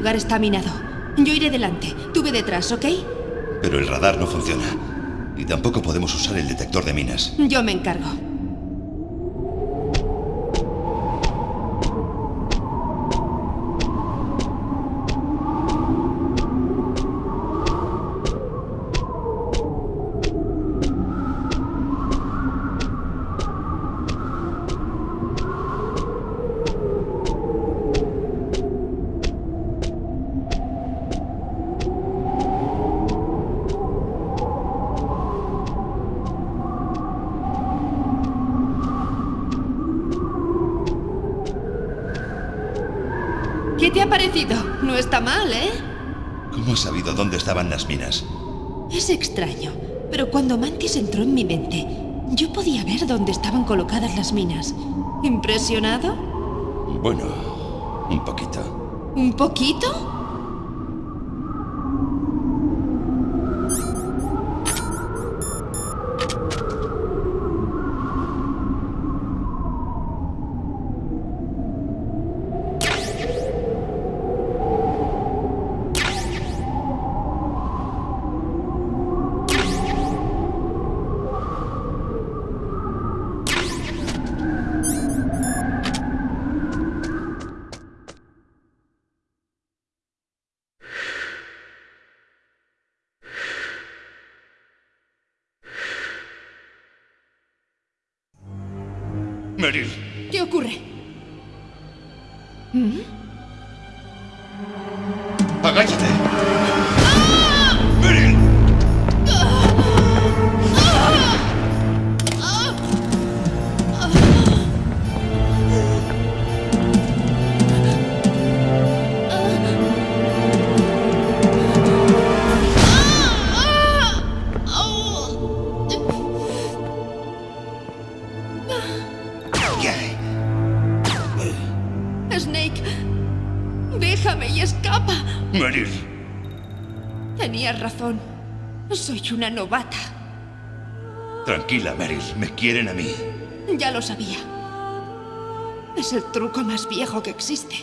El lugar está minado. Yo iré delante. Tú ve detrás, ¿ok? Pero el radar no funciona. Y tampoco podemos usar el detector de minas. Yo me encargo. ¿Qué te ha parecido? No está mal, ¿eh? ¿Cómo has sabido dónde estaban las minas? Es extraño, pero cuando Mantis entró en mi mente, yo podía ver dónde estaban colocadas las minas. ¿Impresionado? Bueno, un poquito. ¿Un poquito? Meryl, ¿Qué ocurre? ¿Mm? agáchate. Razón. Soy una novata. tranquila, Meryl. Me quieren a mí. Ya lo sabía. Es el truco más viejo que existe.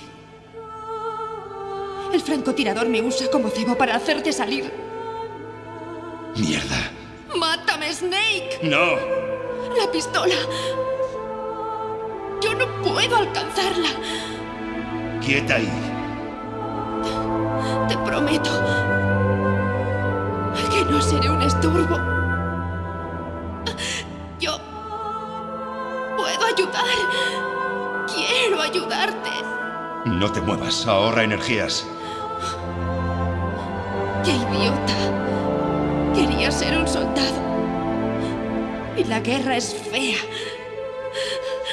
El francotirador me usa como cebo para hacerte salir. Mierda. ¡Mátame, Snake! No. ¡La pistola! Yo no puedo alcanzarla. Quieta ahí. Te prometo estorbo. Yo puedo ayudar. Quiero ayudarte. No te muevas. Ahorra energías. ¡Qué idiota! Quería ser un soldado. Y la guerra es fea.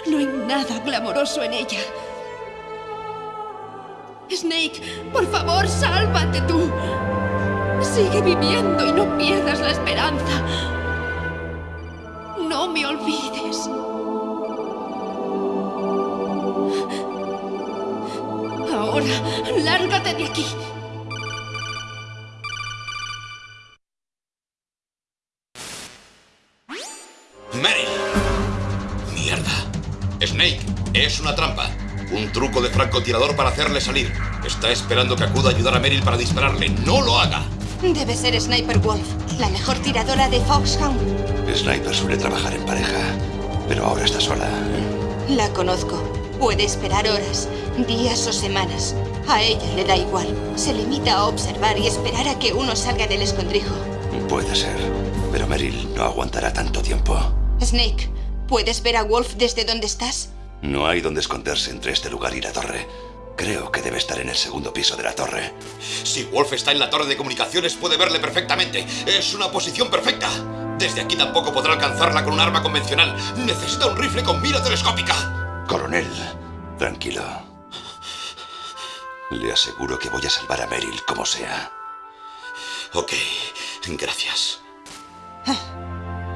No hay nada glamoroso en ella. Snake, por favor, sálvate tú. Sigue viviendo y no pierdas la esperanza. No me olvides. Ahora, lárgate de aquí. Meryl. Mierda. Snake, es una trampa. Un truco de francotirador para hacerle salir. Está esperando que acuda a ayudar a Meryl para dispararle. ¡No lo haga! Debe ser Sniper Wolf, la mejor tiradora de Foxhound. Sniper suele trabajar en pareja, pero ahora está sola. La conozco. Puede esperar horas, días o semanas. A ella le da igual. Se limita a observar y esperar a que uno salga del escondrijo. Puede ser, pero Meryl no aguantará tanto tiempo. Snake, ¿puedes ver a Wolf desde donde estás? No hay donde esconderse entre este lugar y la torre. Creo que debe estar en el segundo piso de la torre. Si Wolf está en la torre de comunicaciones, puede verle perfectamente. Es una posición perfecta. Desde aquí tampoco podrá alcanzarla con un arma convencional. Necesita un rifle con mira telescópica. Coronel, tranquilo. Le aseguro que voy a salvar a Meryl como sea. Ok, gracias.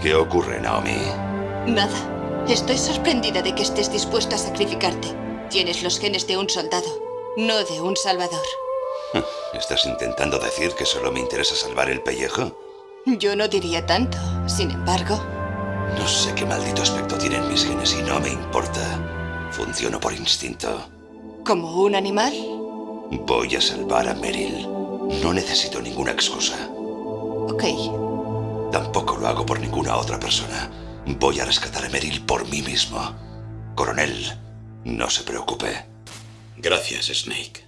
¿Qué ocurre, Naomi? Nada. Estoy sorprendida de que estés dispuesto a sacrificarte. Tienes los genes de un soldado, no de un salvador. ¿Estás intentando decir que solo me interesa salvar el pellejo? Yo no diría tanto. Sin embargo, No sé qué maldito aspecto tienen mis genes y no me importa. Funciono por instinto. ¿como un animal? Voy a salvar a Meryl. No necesito ninguna excusa. Ok. Tampoco lo hago por ninguna otra persona. Voy a rescatar a Meryl por mí mismo. Coronel, no se preocupe. Gracias, Snake.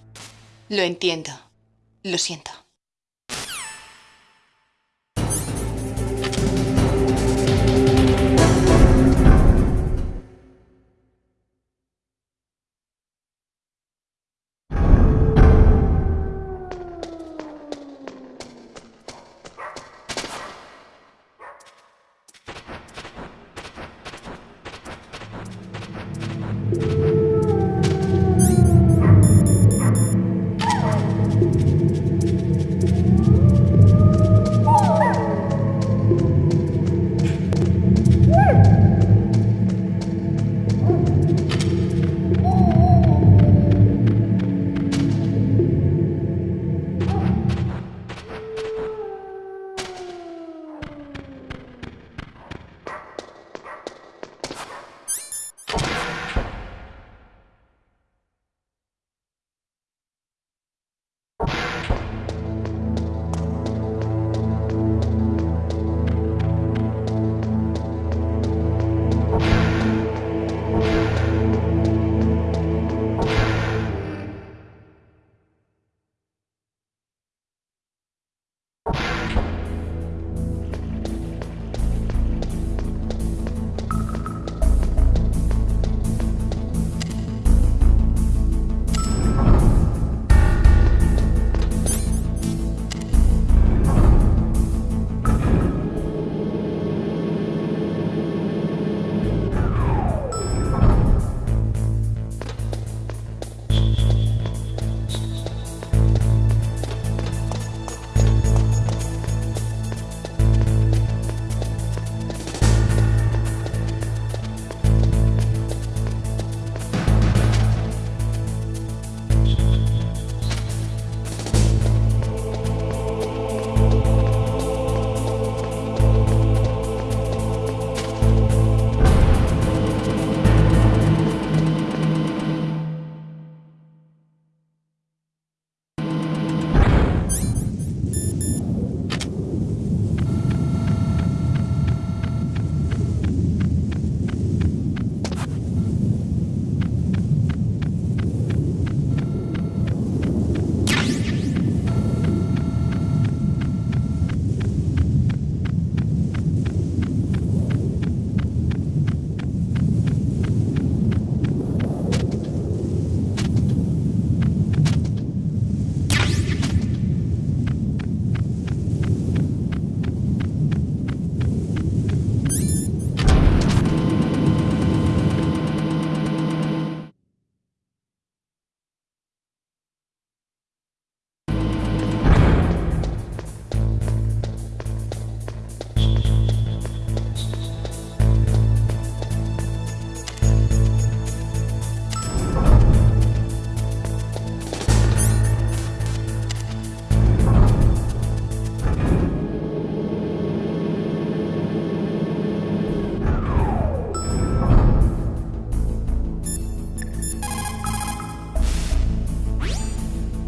Lo entiendo. Lo siento.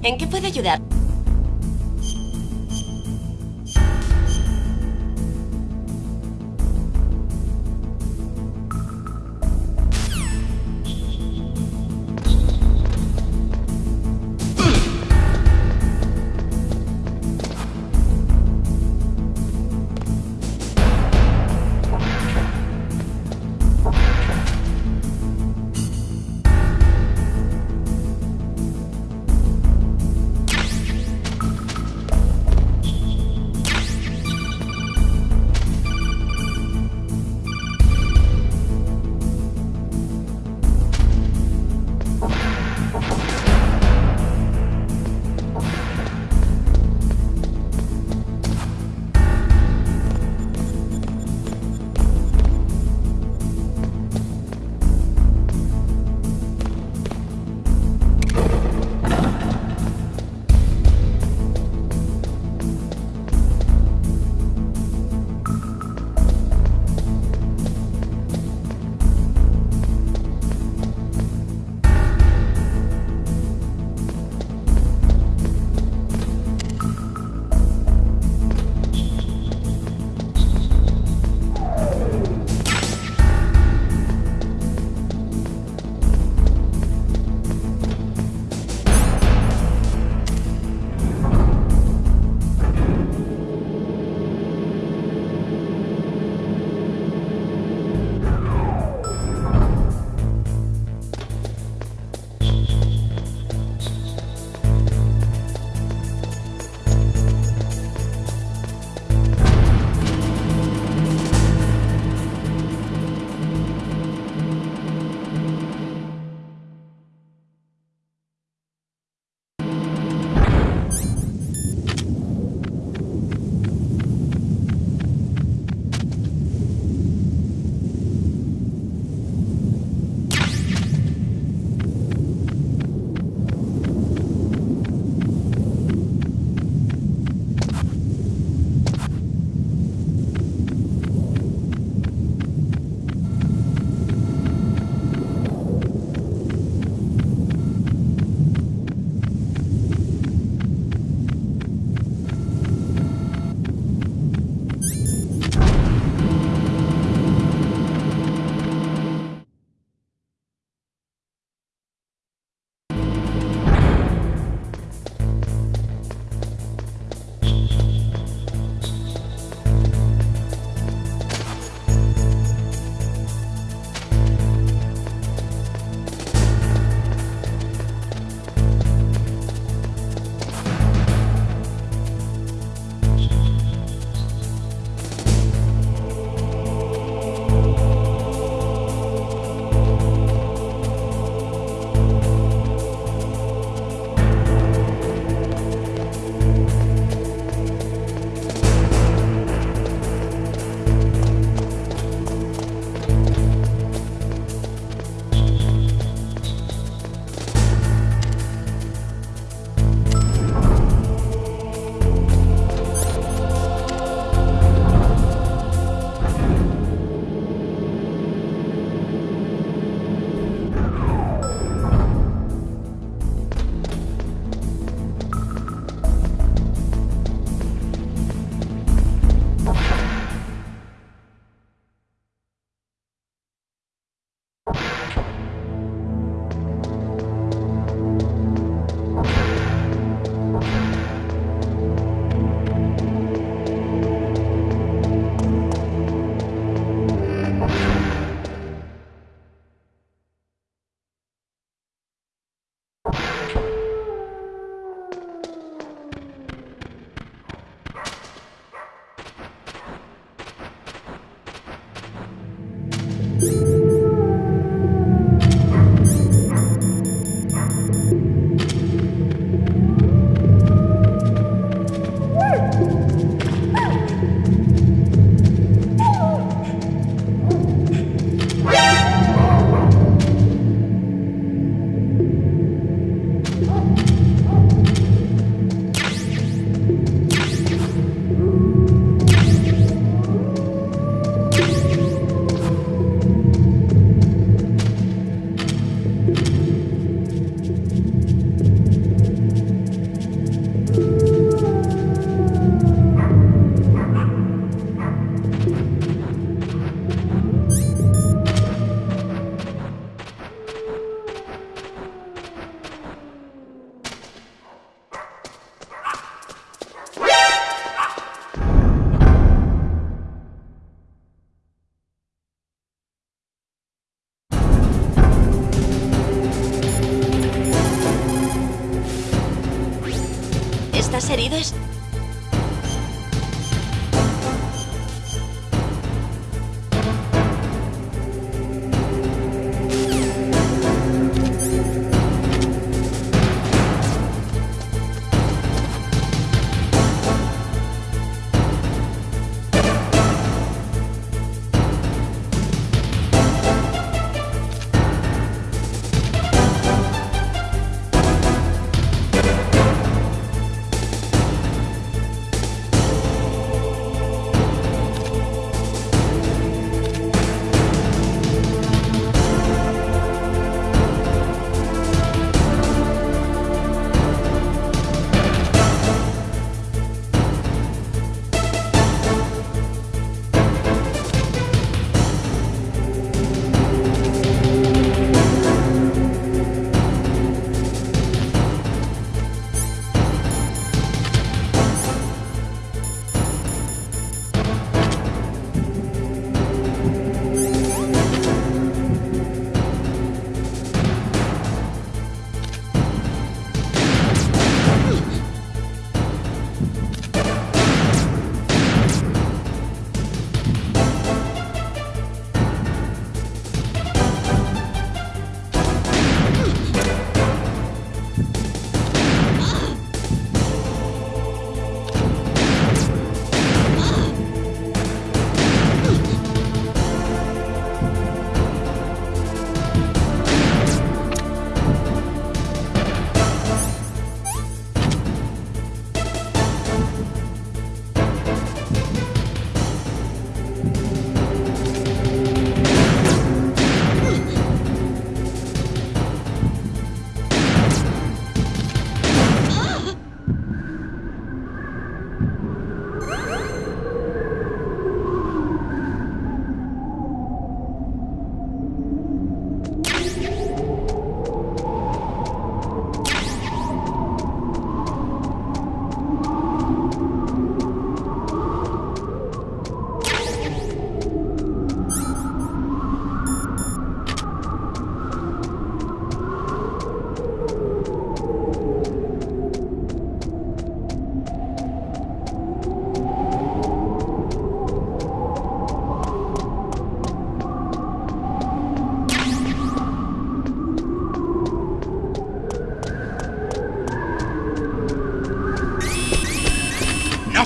¿En qué puedo ayudar?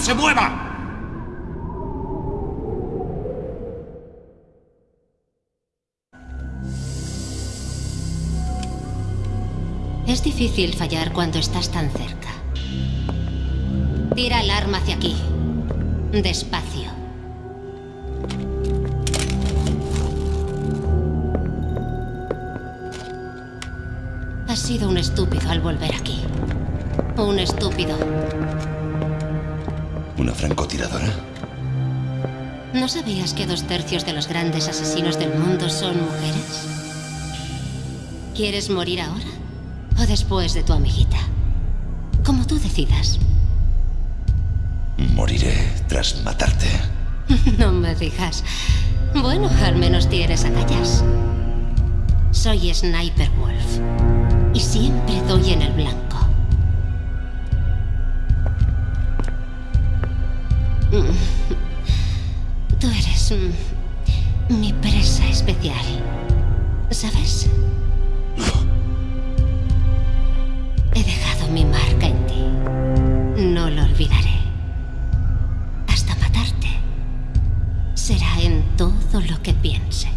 Se mueva! Es difícil fallar cuando estás tan cerca. Tira el arma hacia aquí. Despacio. Has sido un estúpido al volver aquí. Un estúpido. ¿Una francotiradora? ¿No sabías que dos tercios de los grandes asesinos del mundo son mujeres? ¿Quieres morir ahora? ¿O después de tu amiguita? Como tú decidas. Moriré tras matarte. no me digas. Bueno, al menos tienes agallas. Soy Sniper Wolf. Y siempre doy en el blanco. Tú eres mi presa especial. ¿Sabes? He dejado mi marca en ti. No lo olvidaré. Hasta matarte. Será en todo lo que piense.